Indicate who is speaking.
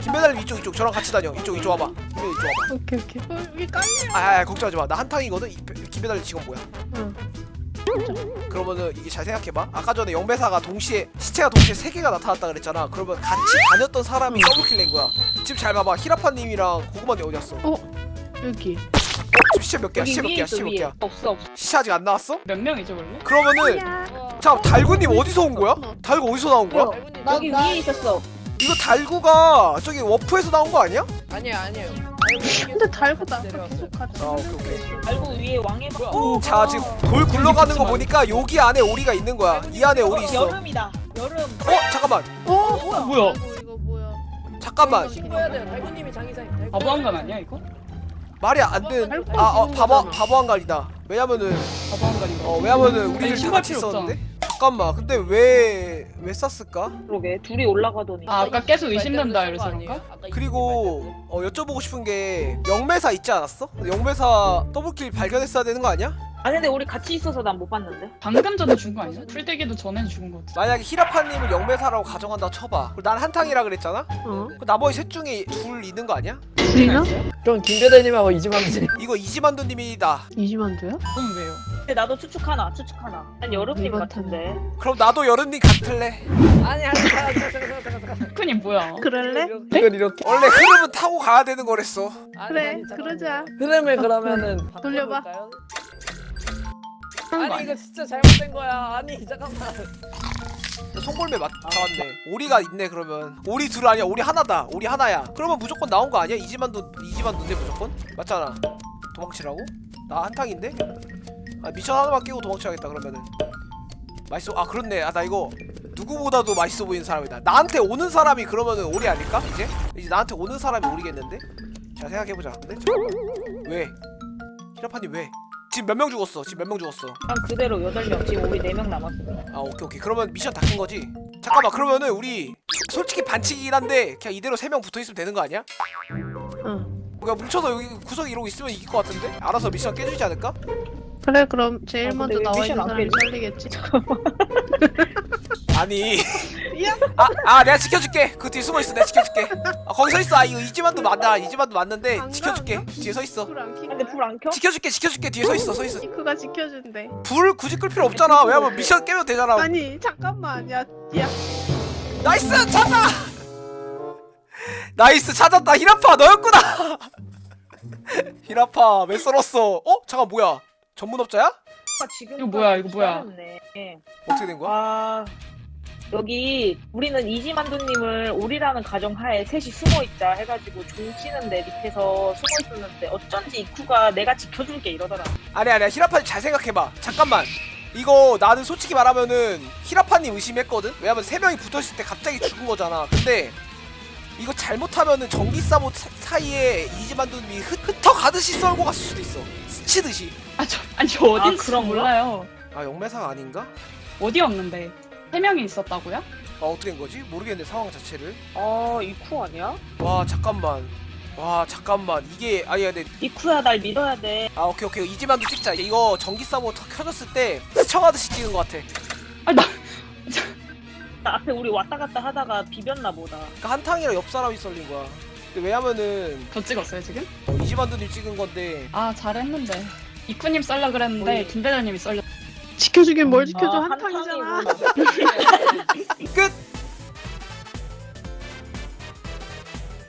Speaker 1: 김배달님 이쪽 이쪽. 저랑 같이 다녀. 이쪽 이쪽 와봐. 김배달 이쪽 와봐.
Speaker 2: 오케이 오케이. 어, 여기 깔려.
Speaker 1: 아, 아 걱정하지 마나 한탕이거든? 김배달님 직원 뭐야?
Speaker 2: 응.
Speaker 1: 그러면은 이게 잘 생각해봐. 아까 전에 영배사가 동시에 시체가 동시에 세 개가 나타났다 그랬잖아. 그러면 같이 다녔던 사람이 더블킬 낸 거야. 지금 잘 봐봐. 히라파님이랑 고구마님 어디 갔어? 어?
Speaker 2: 여기.
Speaker 1: 지금 시체 몇 개야? 시체 몇 개야? 시체 몇 개야?
Speaker 3: 없어 없어.
Speaker 1: 시체 아직 안 나왔어?
Speaker 4: 몇 명이죠 원래?
Speaker 1: 그러면은 자 달구님 어디서 온 거야? 달구 어디서 나온 거야?
Speaker 3: 나, 여기 위에 있었어
Speaker 1: 이거 달구가 저기 워프에서 나온 거 아니야?
Speaker 5: 아니에요 아니에요
Speaker 2: 근데 달고 나. 계속 같이.
Speaker 1: 아 오케이 오케이
Speaker 3: 알고 위에 왕의 방
Speaker 5: 뭐야?
Speaker 1: 자 지금 돌 굴러가는 거 보니까 여기 안에 오리가 있는 거야 이 안에 오리 있어 어
Speaker 3: 여름이다 여름
Speaker 1: 잠깐만
Speaker 2: 어?
Speaker 3: 뭐야
Speaker 4: 뭐야?
Speaker 2: 아이고, 이거 뭐야?
Speaker 1: 잠깐만
Speaker 5: 신고해야 돼요 달구님이 장의사님 달구
Speaker 4: 바보 한간 아니야 이거?
Speaker 1: 말이 안 되는 아 어 바보 바보 한갈이다 왜냐면은
Speaker 4: 바보 한간인가?
Speaker 1: 어 왜냐면은
Speaker 4: 아니,
Speaker 1: 다
Speaker 4: 신발
Speaker 1: 같이 있었는데 잠깐만 근데 왜왜 쌌을까?
Speaker 3: 그러게 둘이 올라가더니
Speaker 4: 아 아까 계속 의심된다 이래서 그런가?
Speaker 1: 그리고 어 여쭤보고 싶은 게 영매사 있지 않았어? 영매사 더블킬 발견했어야 되는 거 아니야?
Speaker 3: 아 근데 우리 같이 있어서 난 못 봤는데
Speaker 4: 방금 전에 죽은 거 아니야? 풀떼기도 전에 죽은 거 같아
Speaker 1: 만약에 히라파님을 영매사라고 가정한다 쳐봐 그리고 난 한탕이라 그랬잖아?
Speaker 2: 어?
Speaker 1: 그 나머지 셋 중에 둘 있는 거 아니야?
Speaker 2: 둘이나?
Speaker 5: 그럼 김배달님하고 이지만님
Speaker 1: 이거 이지만두님이다
Speaker 2: 이지만두야?
Speaker 4: 그건 왜요?
Speaker 3: 근데 나도 추측 하나 추측 하나 난 여름님 같은데
Speaker 1: 그럼 나도 여름님 같을래
Speaker 5: 아니 아니 잠깐 잠깐 잠깐
Speaker 4: 큰이 뭐야?
Speaker 2: 그럴래?
Speaker 5: 이건 이렇게
Speaker 1: 원래 흐름은 타고 가야 되는 거랬어
Speaker 5: 아니,
Speaker 2: 그래. 그러자.
Speaker 5: 흐름을 그러면은
Speaker 2: 돌려봐.
Speaker 5: 아니? 이거 진짜 잘못된 거야 아니 잠깐만
Speaker 1: 송골매 맞, 잡았네 오리가 있네 그러면 오리 둘 아니야 오리 하나다 오리 하나야 그러면 무조건 나온 거 아니야? 이지만두 이지만두인데 무조건? 맞잖아 도망치라고? 나 한탕인데? 아 미션 하나만 끼고 도망쳐야겠다 그러면은 맛있어 아 그렇네 아 나 이거 누구보다도 맛있어 보이는 사람이다 나한테 오는 사람이 그러면은 오리 아닐까 이제? 이제 나한테 오는 사람이 오리겠는데? 자 생각해보자 근데 잠깐만 왜? 히라파님 왜? 지금 몇 명 죽었어 지금 몇 명 죽었어
Speaker 3: 난 그대로 8명 지금 우리 4명 남았어
Speaker 1: 아 오케이 오케이 그러면 미션 다깬 거지? 잠깐만 그러면은 우리 솔직히 반칙이긴 한데 그냥 이대로 세명 붙어있으면 되는 거 아니야?
Speaker 2: 응.
Speaker 1: 그냥 뭉쳐서 여기 구석에 이러고 있으면 이길 것 같은데? 알아서 미션 깨주지 않을까?
Speaker 2: 그래 그럼 제일
Speaker 3: 아,
Speaker 2: 먼저
Speaker 3: 왜
Speaker 2: 나와
Speaker 3: 미션
Speaker 2: 있는
Speaker 3: 안
Speaker 2: 사람이
Speaker 3: 깨지?
Speaker 2: 살리겠지.
Speaker 1: 아니
Speaker 2: 야.
Speaker 1: 아, 아 내가 지켜줄게 그 뒤에 숨어있어 내가 지켜줄게 아 거기 서있어 아 이거 이지만도 맞다 이지만도 맞는데 지켜줄게? 뒤에 서있어
Speaker 2: 불안 켜.
Speaker 3: 근데 불 안 켜?
Speaker 1: 지켜줄게 지켜줄게 뒤에 서있어 서있어
Speaker 2: 이크가 지켜준대.
Speaker 1: 불 굳이 끌 필요 없잖아 왜냐면 미션 깨면 되잖아
Speaker 2: 아니 잠깐만 야 야.
Speaker 1: 나이스 찾다 나이스 찾았다 히라파 너였구나 히라파 왜 썰었어 어? 잠깐 뭐야 전문업자야?
Speaker 3: 아, 지금
Speaker 4: 이거 뭐야, 이거 뭐야.
Speaker 3: 네.
Speaker 1: 어떻게 된 거야?
Speaker 3: 아 여기 우리는 이지만두님을 우리라는 가정하에 셋이 숨어있자 해가지고 종 치는데 밑에서 숨어있었는데 어쩐지 이쿠가 내가 지켜줄게 이러더라
Speaker 1: 아니 아니야. 히라파님 잘 생각해봐. 잠깐만. 이거 나는 솔직히 말하면은 히라파님 의심했거든? 왜냐면 세 명이 붙어있을 때 갑자기 죽은 거잖아. 근데 이거 잘못하면은 전기사보 사- 사이에 이지만두님이 흩, 흩어가듯이 썰고 갔을 수도 있어. 스치듯이.
Speaker 4: 아저 아니 저 어딘지
Speaker 3: 그런가?
Speaker 4: 몰라요.
Speaker 1: 아 영매사가 아닌가?
Speaker 4: 어디였는데 세 명이 있었다고요?
Speaker 1: 아 어떻게 된 거지? 모르겠네 상황 자체를
Speaker 3: 아 이쿠 아니야?
Speaker 1: 와 잠깐만 와 잠깐만 이게 아니 근데
Speaker 3: 이쿠야 날 믿어야 돼
Speaker 1: 아 오케이 오케이 이지만도 찍자 이거 전기 사보 터 켜졌을 때 스쳐가듯이 찍은 것 같아
Speaker 4: 아나
Speaker 3: 나 앞에 우리 왔다 갔다 하다가 비볐나 보다
Speaker 1: 그러니까 한탕이랑 옆 사람이 썰린 거야 근데 왜냐면은
Speaker 4: 저 찍었어요 지금?
Speaker 1: 어, 이지만두님 찍은 건데
Speaker 4: 아 잘했는데 이쿠님 썰라 그랬는데
Speaker 3: 어이.
Speaker 4: 김대장님이 썰려
Speaker 2: 지켜주긴 뭘 지켜줘.
Speaker 3: 아,
Speaker 2: 한탕이잖아.
Speaker 1: 끝